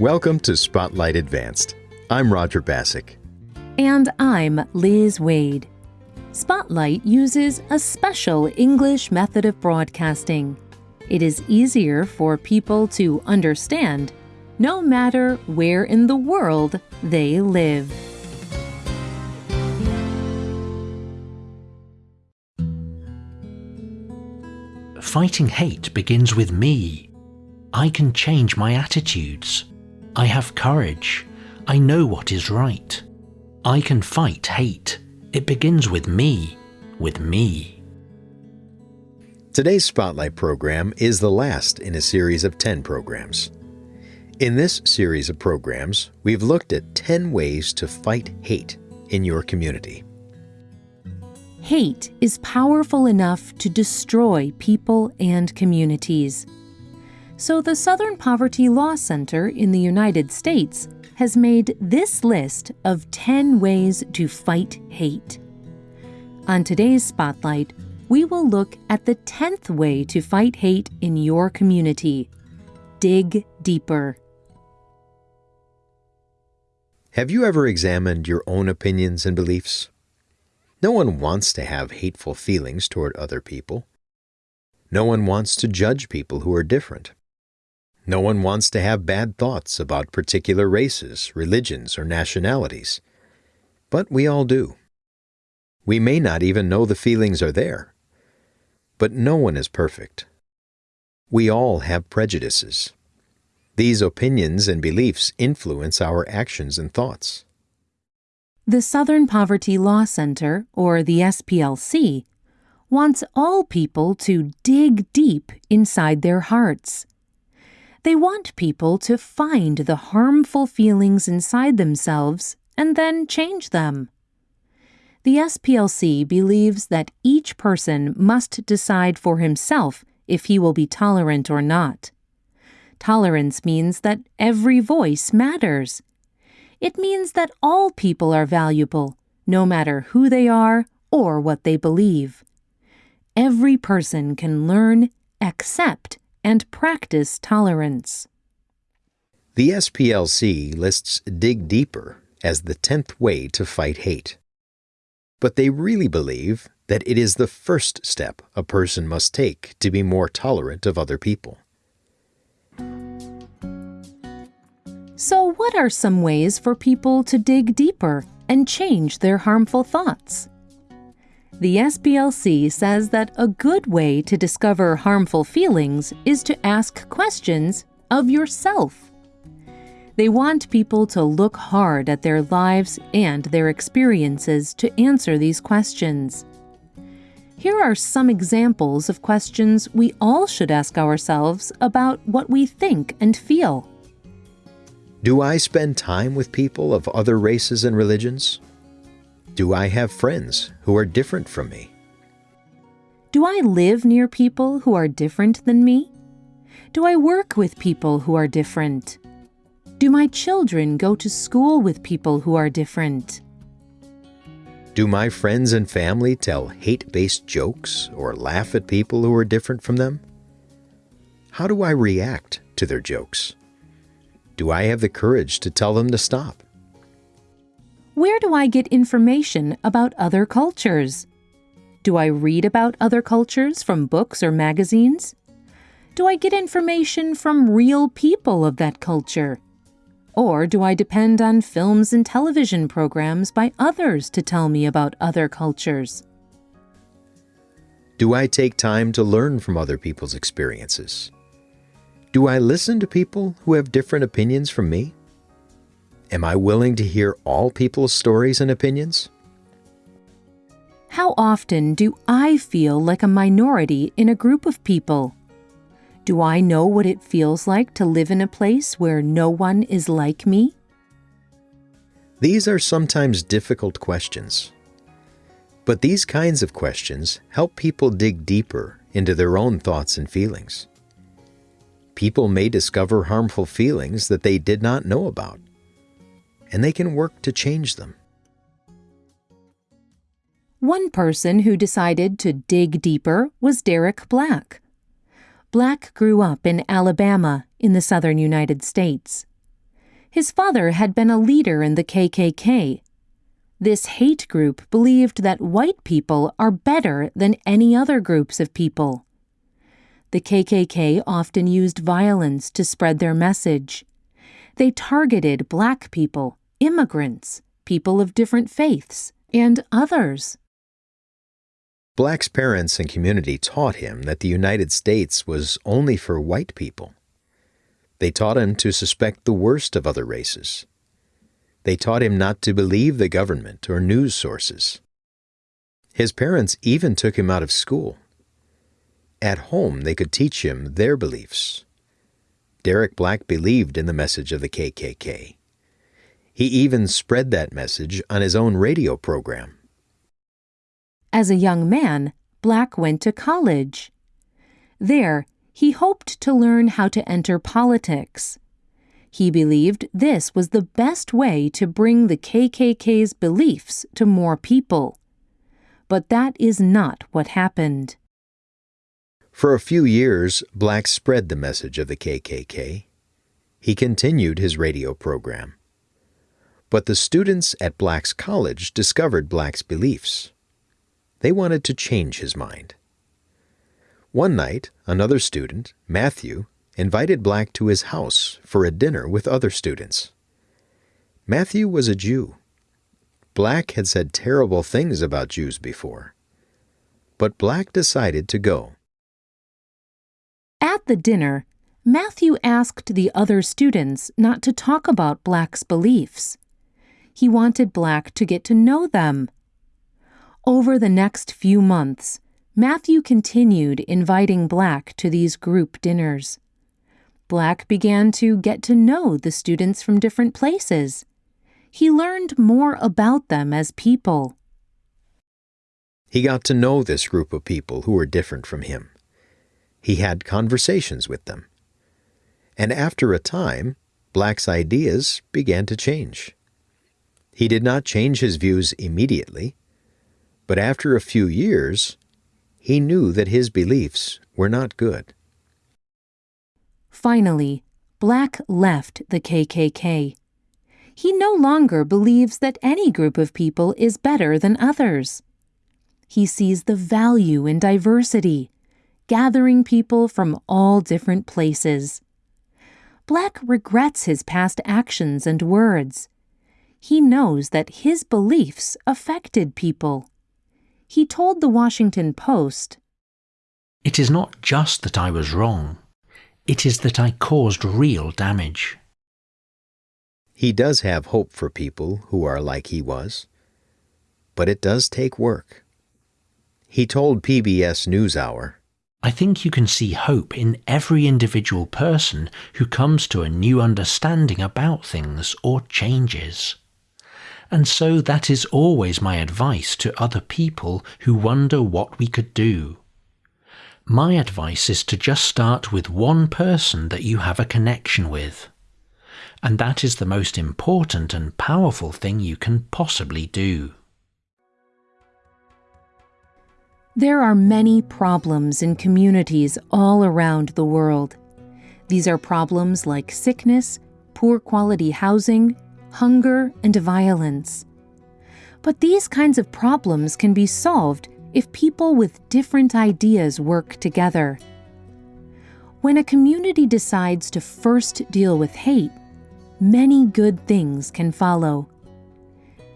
Welcome to Spotlight Advanced. I'm Roger Bassick. And I'm Liz Waid. Spotlight uses a special English method of broadcasting. It is easier for people to understand no matter where in the world they live. Fighting hate begins with me. I can change my attitudes. I have courage. I know what is right. I can fight hate. It begins with me. With me. Today's Spotlight program is the last in a series of 10 programs. In this series of programs, we've looked at 10 ways to fight hate in your community. Hate is powerful enough to destroy people and communities. So, the Southern Poverty Law Center in the United States has made this list of 10 ways to fight hate. On today's Spotlight, we will look at the 10th way to fight hate in your community dig deeper. Have you ever examined your own opinions and beliefs? No one wants to have hateful feelings toward other people. No one wants to judge people who are different. No one wants to have bad thoughts about particular races, religions, or nationalities. But we all do. We may not even know the feelings are there. But no one is perfect. We all have prejudices. These opinions and beliefs influence our actions and thoughts. The Southern Poverty Law Center, or the SPLC, wants all people to dig deep inside their hearts. They want people to find the harmful feelings inside themselves and then change them. The SPLC believes that each person must decide for himself if he will be tolerant or not. Tolerance means that every voice matters it means that all people are valuable, no matter who they are or what they believe. Every person can learn, accept, and practice tolerance. The SPLC lists Dig Deeper as the 10th way to fight hate. But they really believe that it is the first step a person must take to be more tolerant of other people. So, what are some ways for people to dig deeper and change their harmful thoughts? The SPLC says that a good way to discover harmful feelings is to ask questions of yourself. They want people to look hard at their lives and their experiences to answer these questions. Here are some examples of questions we all should ask ourselves about what we think and feel. Do I spend time with people of other races and religions? Do I have friends who are different from me? Do I live near people who are different than me? Do I work with people who are different? Do my children go to school with people who are different? Do my friends and family tell hate based jokes or laugh at people who are different from them? How do I react to their jokes? Do I have the courage to tell them to stop? Where do I get information about other cultures? Do I read about other cultures from books or magazines? Do I get information from real people of that culture? Or do I depend on films and television programs by others to tell me about other cultures? Do I take time to learn from other people's experiences? Do I listen to people who have different opinions from me? Am I willing to hear all people's stories and opinions? How often do I feel like a minority in a group of people? Do I know what it feels like to live in a place where no one is like me? These are sometimes difficult questions. But these kinds of questions help people dig deeper into their own thoughts and feelings people may discover harmful feelings that they did not know about, and they can work to change them. One person who decided to dig deeper was Derek Black. Black grew up in Alabama in the southern United States. His father had been a leader in the KKK. This hate group believed that white people are better than any other groups of people. The KKK often used violence to spread their message. They targeted black people, immigrants, people of different faiths, and others. Black's parents and community taught him that the United States was only for white people. They taught him to suspect the worst of other races. They taught him not to believe the government or news sources. His parents even took him out of school. At home, they could teach him their beliefs. Derek Black believed in the message of the KKK. He even spread that message on his own radio program. As a young man, Black went to college. There, he hoped to learn how to enter politics. He believed this was the best way to bring the KKK's beliefs to more people. But that is not what happened. For a few years, Black spread the message of the KKK. He continued his radio program. But the students at Black's college discovered Black's beliefs. They wanted to change his mind. One night, another student, Matthew, invited Black to his house for a dinner with other students. Matthew was a Jew. Black had said terrible things about Jews before. But Black decided to go. At the dinner, Matthew asked the other students not to talk about Black's beliefs. He wanted Black to get to know them. Over the next few months, Matthew continued inviting Black to these group dinners. Black began to get to know the students from different places. He learned more about them as people. He got to know this group of people who were different from him. He had conversations with them. And after a time, Black's ideas began to change. He did not change his views immediately, but after a few years, he knew that his beliefs were not good. Finally, Black left the KKK. He no longer believes that any group of people is better than others. He sees the value in diversity, gathering people from all different places. Black regrets his past actions and words. He knows that his beliefs affected people. He told the Washington Post, It is not just that I was wrong. It is that I caused real damage. He does have hope for people who are like he was, but it does take work. He told PBS NewsHour, I think you can see hope in every individual person who comes to a new understanding about things or changes. And so that is always my advice to other people who wonder what we could do. My advice is to just start with one person that you have a connection with. And that is the most important and powerful thing you can possibly do. There are many problems in communities all around the world. These are problems like sickness, poor quality housing, hunger, and violence. But these kinds of problems can be solved if people with different ideas work together. When a community decides to first deal with hate, many good things can follow.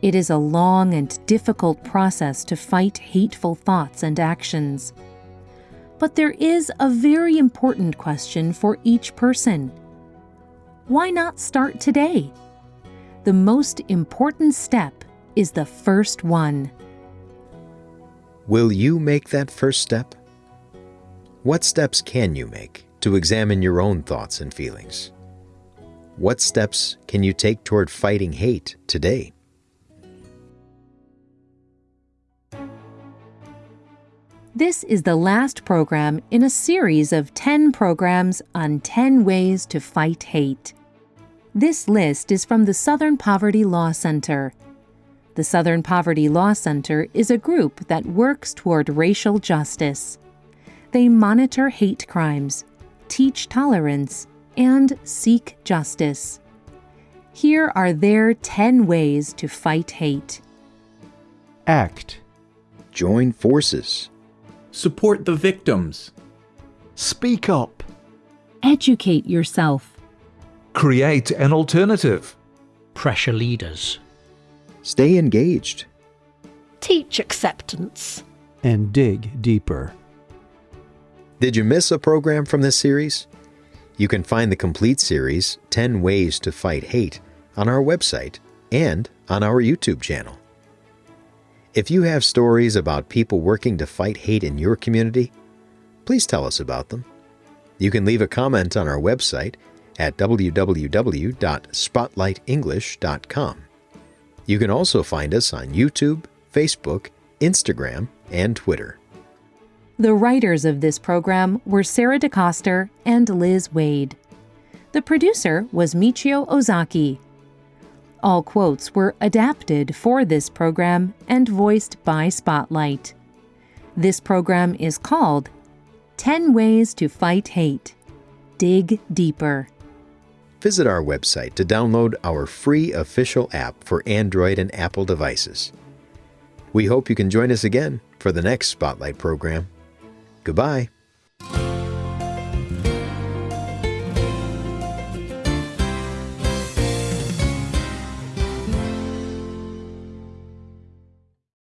It is a long and difficult process to fight hateful thoughts and actions. But there is a very important question for each person. Why not start today? The most important step is the first one. Will you make that first step? What steps can you make to examine your own thoughts and feelings? What steps can you take toward fighting hate today? This is the last program in a series of 10 programs on 10 ways to fight hate. This list is from the Southern Poverty Law Center. The Southern Poverty Law Center is a group that works toward racial justice. They monitor hate crimes, teach tolerance, and seek justice. Here are their 10 ways to fight hate. Act. Join forces. Support the victims. Speak up. Educate yourself. Create an alternative. Pressure leaders. Stay engaged. Teach acceptance. And dig deeper. Did you miss a program from this series? You can find the complete series, 10 Ways to Fight Hate, on our website and on our YouTube channel. If you have stories about people working to fight hate in your community, please tell us about them. You can leave a comment on our website at www.spotlightenglish.com. You can also find us on YouTube, Facebook, Instagram, and Twitter. The writers of this program were Sarah DeCoster and Liz Waid. The producer was Michio Ozaki. All quotes were adapted for this program and voiced by Spotlight. This program is called 10 Ways to Fight Hate. Dig Deeper. Visit our website to download our free official app for Android and Apple devices. We hope you can join us again for the next Spotlight program. Goodbye.